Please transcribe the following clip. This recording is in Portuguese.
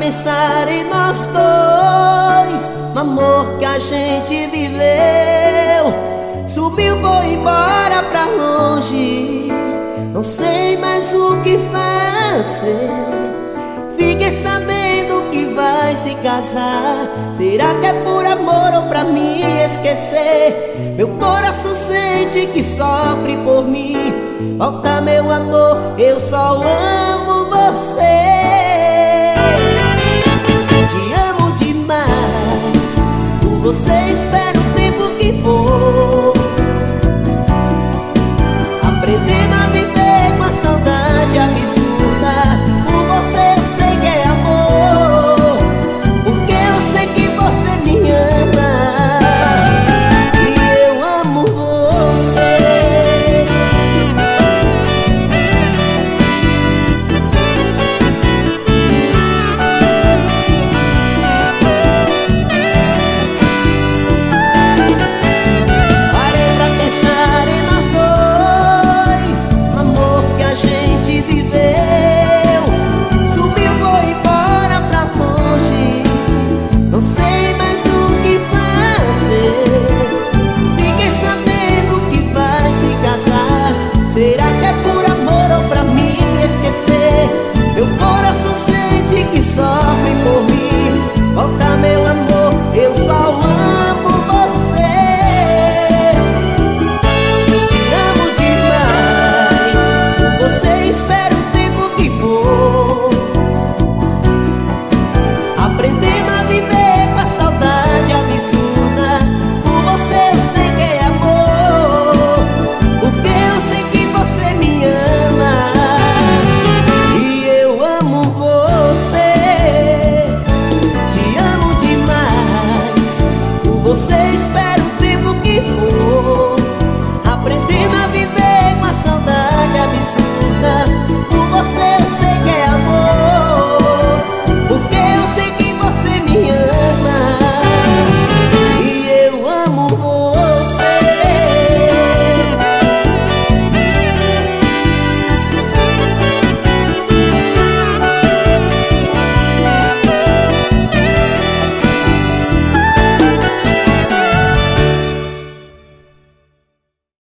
Pensar em nós dois No amor que a gente viveu. Subiu, foi embora pra longe Não sei mais o que fazer. Fiquei sabendo que vai se casar. Será que é por amor ou pra me esquecer? Meu coração sente que sofre por mim. Volta meu amor, eu só amo Você espera.